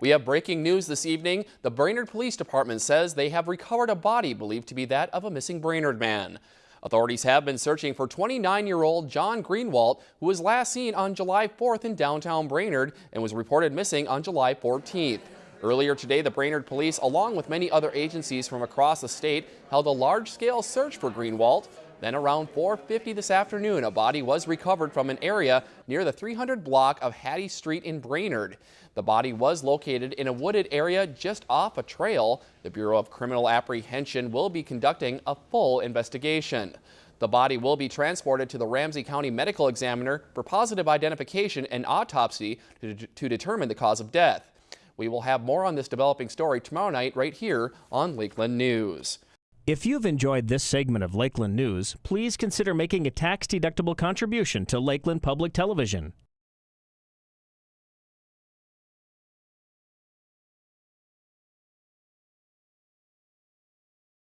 We have breaking news this evening. The Brainerd Police Department says they have recovered a body believed to be that of a missing Brainerd man. Authorities have been searching for 29-year-old John Greenwalt, who was last seen on July 4th in downtown Brainerd and was reported missing on July 14th. Earlier today, the Brainerd Police, along with many other agencies from across the state, held a large-scale search for Greenwalt. Then around 4.50 this afternoon, a body was recovered from an area near the 300 block of Hattie Street in Brainerd. The body was located in a wooded area just off a trail. The Bureau of Criminal Apprehension will be conducting a full investigation. The body will be transported to the Ramsey County Medical Examiner for positive identification and autopsy to, to determine the cause of death. We will have more on this developing story tomorrow night right here on Lakeland News. If you've enjoyed this segment of Lakeland News, please consider making a tax-deductible contribution to Lakeland Public Television.